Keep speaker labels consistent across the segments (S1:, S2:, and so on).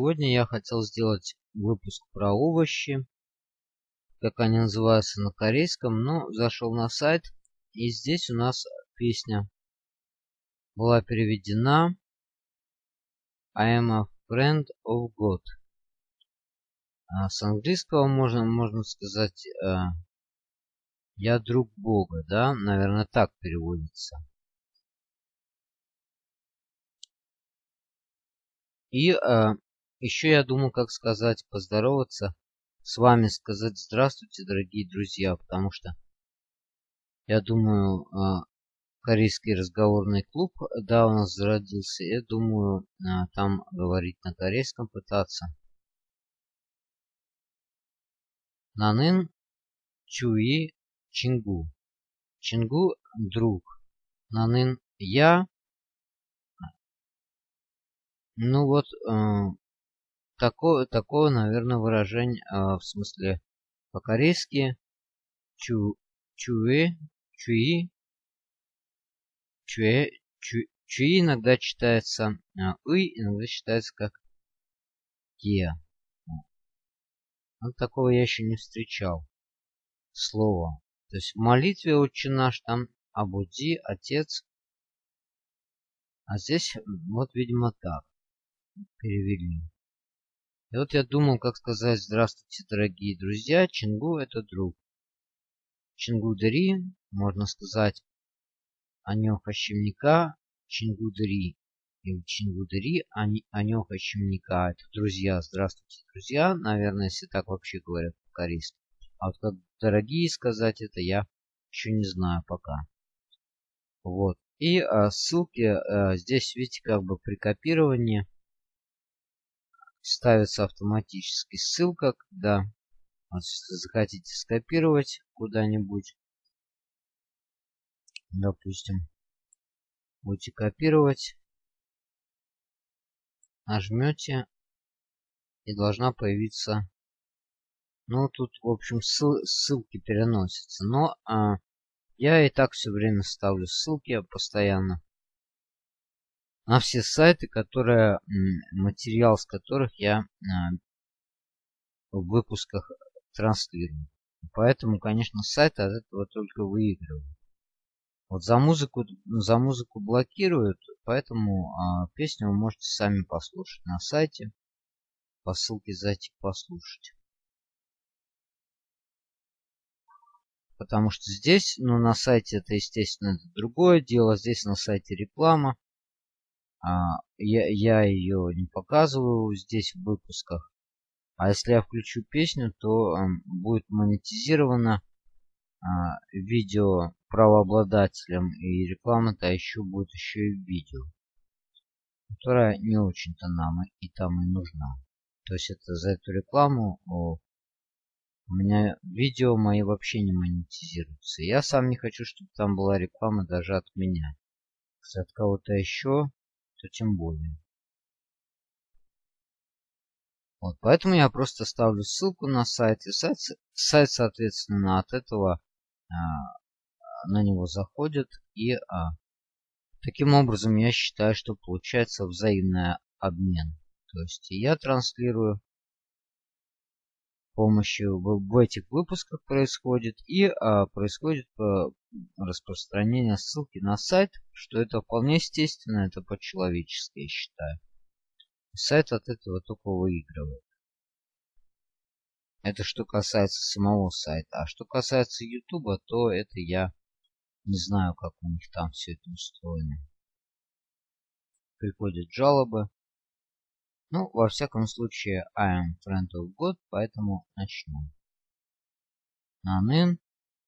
S1: Сегодня я хотел сделать выпуск про овощи, как они называются на корейском, но зашел на сайт, и здесь у нас песня была переведена I am a friend of God. А с английского можно, можно сказать э, я друг Бога, да, наверное, так переводится. И э, еще я думал, как сказать, поздороваться с вами, сказать здравствуйте, дорогие друзья, потому что я думаю, а, корейский разговорный клуб, да, у нас зародился. Я думаю, а, там говорить на корейском пытаться. Нанын Чуи Чингу. Чингу друг. Нанын я. Ну вот, э, такое, такое, наверное, выражение, э, в смысле, по-корейски чу, чуэ, чуи, чуэ, чу, чуи иногда читается э, и, иногда читается как е. Вот такого я еще не встречал. Слово. То есть в молитве «Отче наш» там «Абуди», «Отец». А здесь вот, видимо, так перевели. И вот я думал, как сказать «Здравствуйте, дорогие друзья». Чингу – это друг. Чингудари, можно сказать, Анёха Щемника, Чингудари. Или Чингудари, Анёха Щемника. Это друзья. Здравствуйте, друзья. Наверное, если так вообще говорят по-корейски. А вот как дорогие сказать это я еще не знаю пока. Вот. И а, ссылки а, здесь, видите, как бы при копировании ставится автоматически ссылка, когда захотите скопировать куда-нибудь, допустим, будете копировать, нажмете и должна появиться, ну тут в общем ссыл, ссылки переносятся, но а, я и так все время ставлю ссылки постоянно на все сайты, которые, материал с которых я а, в выпусках транслирую. Поэтому, конечно, сайт от этого только выигрывает. Вот за музыку, за музыку блокируют, поэтому а, песню вы можете сами послушать на сайте. По ссылке зайти послушать. Потому что здесь, ну на сайте это естественно это другое дело. Здесь на сайте реклама. А, я, я ее не показываю здесь в выпусках. А если я включу песню, то э, будет монетизировано э, видео правообладателем и реклама-то еще будет еще и видео, которая не очень-то нам и там и нужна. То есть это за эту рекламу о, у меня видео мои вообще не монетизируются. Я сам не хочу, чтобы там была реклама даже от меня. Если от кого-то еще, то тем более. Вот, поэтому я просто ставлю ссылку на сайт. И сайт, сайт соответственно, от этого а, на него заходят. И а, таким образом я считаю, что получается взаимный обмен. То есть я транслирую помощью в, этих выпусках происходит и а, происходит по распространение ссылки на сайт, что это вполне естественно, это по-человечески, я считаю. Сайт от этого только выигрывает. Это что касается самого сайта. А что касается YouTube, то это я не знаю, как у них там все это устроено. Приходят жалобы. Ну, во всяком случае, I am friend of God, поэтому начнем. Нанын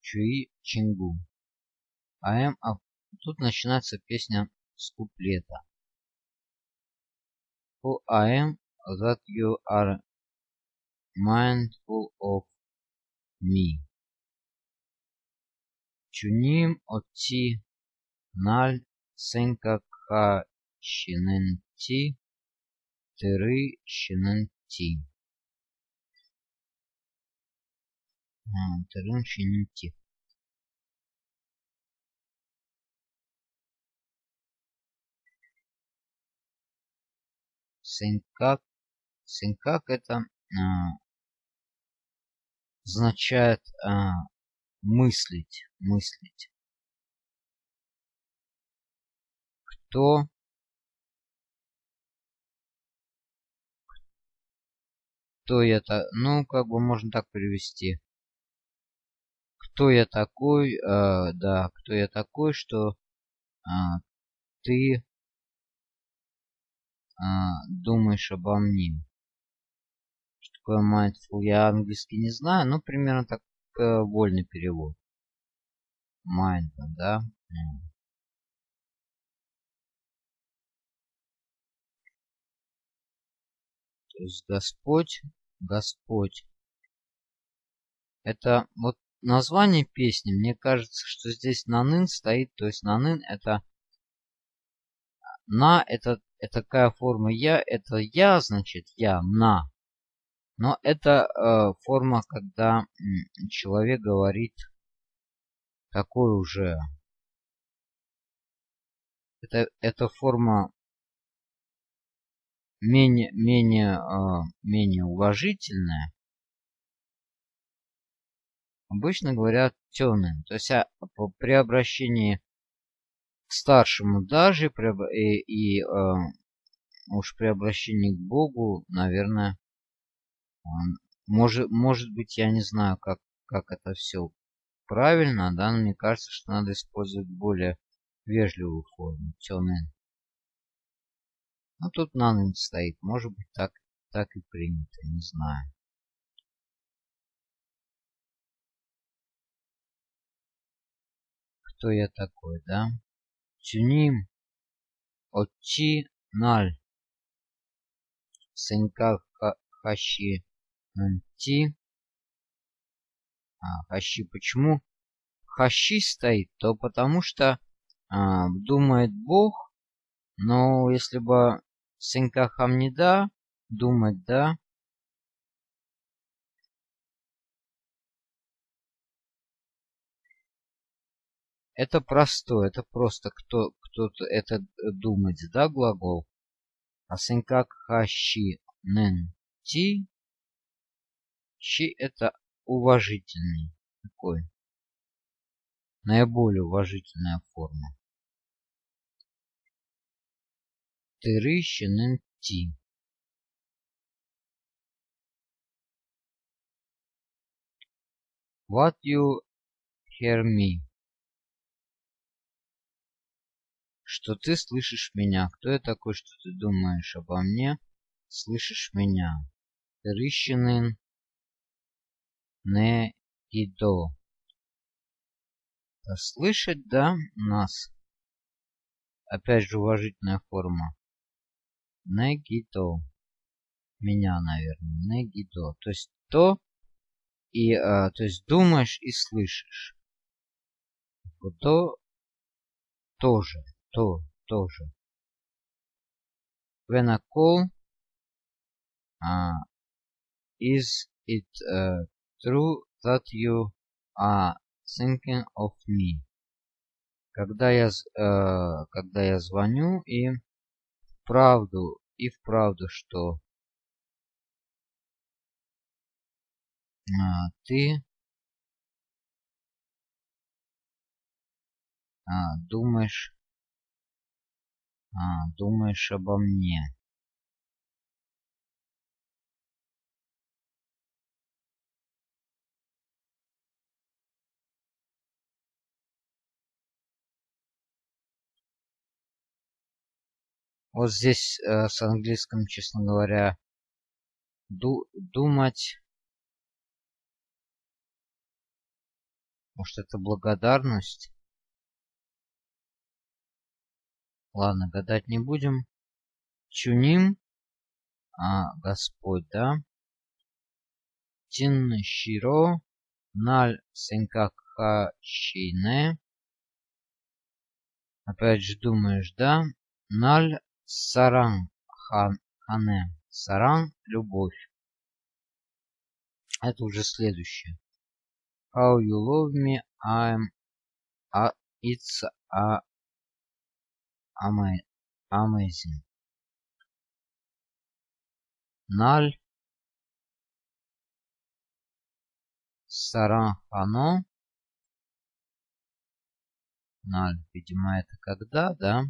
S1: Чуи Чингу. I am a... Тут начинается песня с куплета. Who I am that you are mindful of me. Чуним отти наль сенкакха щененти Тыры щененти. Тырын щененти. Сенкак Синкак это а, означает а, мыслить, мыслить. Кто кто я то ну как бы можно так перевести кто я такой э, да кто я такой что э, ты э, думаешь обо мне. Что такое mindful я английский не знаю но примерно так э, вольный перевод. Mindful да То есть Господь, Господь. Это вот название песни. Мне кажется, что здесь нанын стоит. То есть нанын это на это, это такая форма я. Это я, значит я, на. Но это э, форма, когда человек говорит такой уже. Это, это форма менее, менее, э, менее уважительное, обычно говорят темным. То есть а, при обращении к старшему даже при, и, и э, уж при обращении к Богу, наверное, может, может быть, я не знаю, как, как это все правильно, да, но мне кажется, что надо использовать более вежливую форму, темный. Ну, тут нанен стоит. Может быть, так, так и принято. Не знаю. Кто я такой, да? Чуним. Отчи наль. Сенька хащи нанти. А, хащи почему? Хащи стоит, то потому что а, думает Бог, но если бы Сенька Хамнида, думать, да? Это простое, это просто кто кто-то это думать, да, глагол. А сенкак хащи нен ти. Чи это уважительный такой. Наиболее уважительная форма. Тырыщенен Ти. What you hear me? Что ты слышишь меня? Кто я такой, что ты думаешь обо мне? Слышишь меня? Тырыщенен не идо. Слышать, да, нас? Опять же уважительная форма. Негито. Меня, наверное. Негито. То есть то и а, то есть думаешь и слышишь. То тоже. То тоже. When I call, uh, is it uh, true that you are thinking of me? Когда я, uh, когда я звоню и вправду и вправду, что а, ты а, думаешь, а, думаешь обо мне. Вот здесь э, с английском, честно говоря, ду думать. Может это благодарность? Ладно, гадать не будем. Чуним. А, Господь, да? Тин Широ. Наль Сенкакхашине. Опять же думаешь, да? Наль Саран Хане. Саран – любовь. Это уже следующее. How you love me, I'm a, it's a, amazing. Наль. Сарахано. Наль, видимо, это когда, да?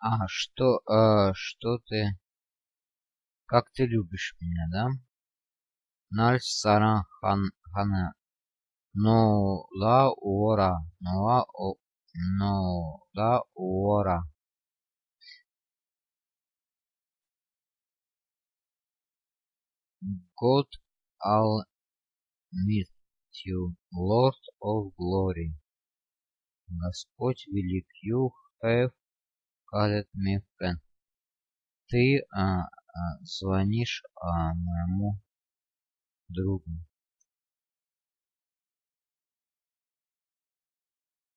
S1: А, что, а, что ты... Как ты любишь меня, да? Наль саран хан, хана. Но ла уора. Но ла о... Но ла уора. God Almighty, Lord of Glory. Господь велик, you have called me friend. Ты а, а, звонишь а, моему другу.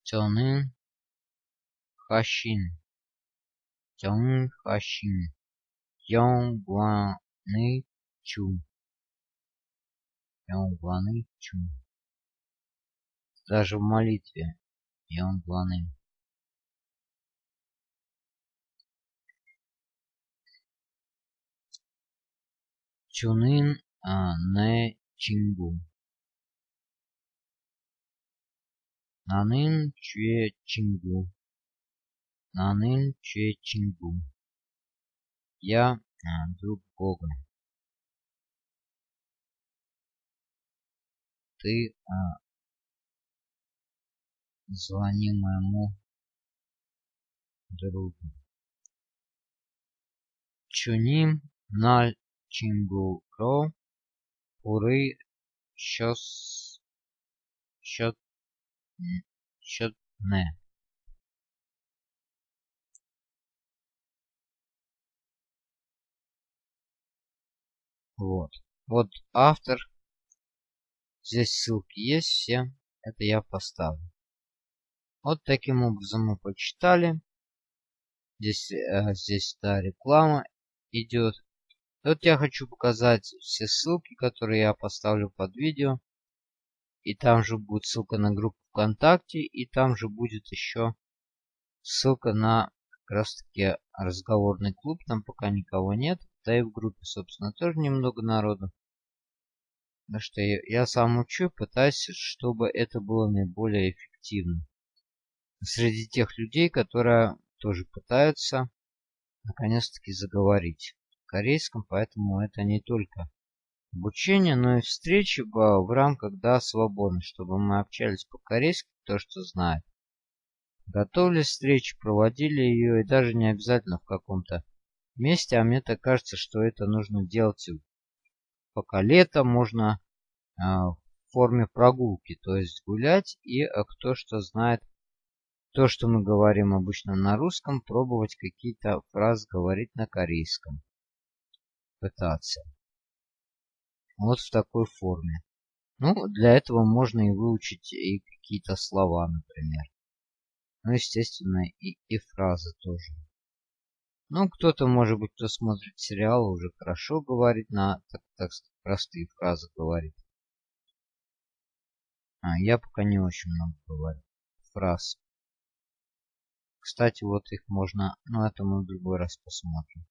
S1: 저는 하신 정 하신 영광의 주 영광의 주 даже в молитве 영광의 Чунин а, не Чингу. Нанин Чуе Чингу. Нанин Чуе Чингу. Я а, друг Бога. Ты а, звони моему другу. Чуним наль чингуро уры щос щот щодне. Вот. Вот автор. Здесь ссылки есть все. Это я поставлю. Вот таким образом мы почитали. Здесь, э, здесь да, реклама идет. Вот я хочу показать все ссылки, которые я поставлю под видео. И там же будет ссылка на группу ВКонтакте. И там же будет еще ссылка на как раз таки разговорный клуб. Там пока никого нет. Да и в группе, собственно, тоже немного народу. Потому что я, я сам учу, пытаюсь, чтобы это было наиболее эффективно. Среди тех людей, которые тоже пытаются наконец-таки заговорить корейском, поэтому это не только обучение, но и встречи в, рамках да, свободны, чтобы мы общались по-корейски, то, что знает. Готовили встречи, проводили ее, и даже не обязательно в каком-то месте, а мне так кажется, что это нужно делать пока лето, можно э, в форме прогулки, то есть гулять, и э, кто что знает, то, что мы говорим обычно на русском, пробовать какие-то фразы говорить на корейском. Пытаться. Вот в такой форме. Ну, для этого можно и выучить и какие-то слова, например. Ну, естественно, и, и фразы тоже. Ну, кто-то, может быть, кто смотрит сериалы, уже хорошо говорит на, так, так простые фразы говорит. А, я пока не очень много говорю фраз. Кстати, вот их можно, ну, это мы в другой раз посмотрим.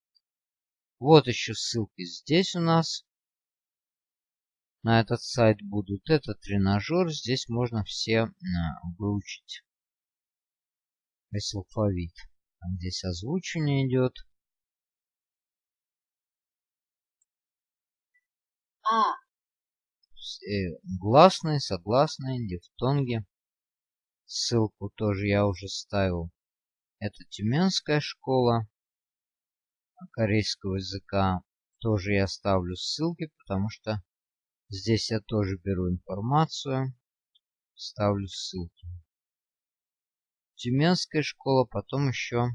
S1: Вот еще ссылки здесь у нас на этот сайт будут. Это тренажер. Здесь можно все а, выучить весь алфавит. Там здесь озвучивание идет. А. Э, гласные, согласные, дифтонги. Ссылку тоже я уже ставил. Это Тюменская школа корейского языка. Тоже я ставлю ссылки, потому что Здесь я тоже беру информацию, ставлю ссылки. Тюменская школа, потом еще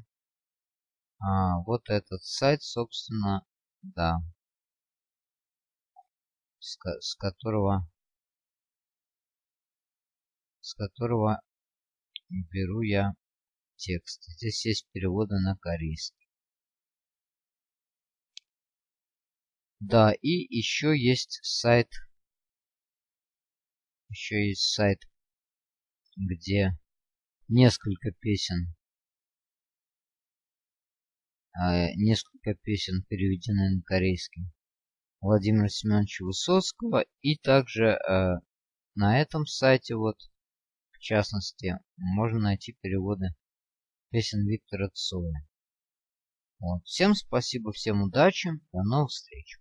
S1: а, вот этот сайт, собственно, да, с, с которого с которого беру я текст. Здесь есть переводы на корейский. Да, и еще есть сайт еще есть сайт где несколько песен э, несколько песен переведены на корейский Владимира Семеновича Высоцкого. И также э, на этом сайте, вот, в частности, можно найти переводы песен Виктора Цоя. Вот. Всем спасибо, всем удачи, до новых встреч.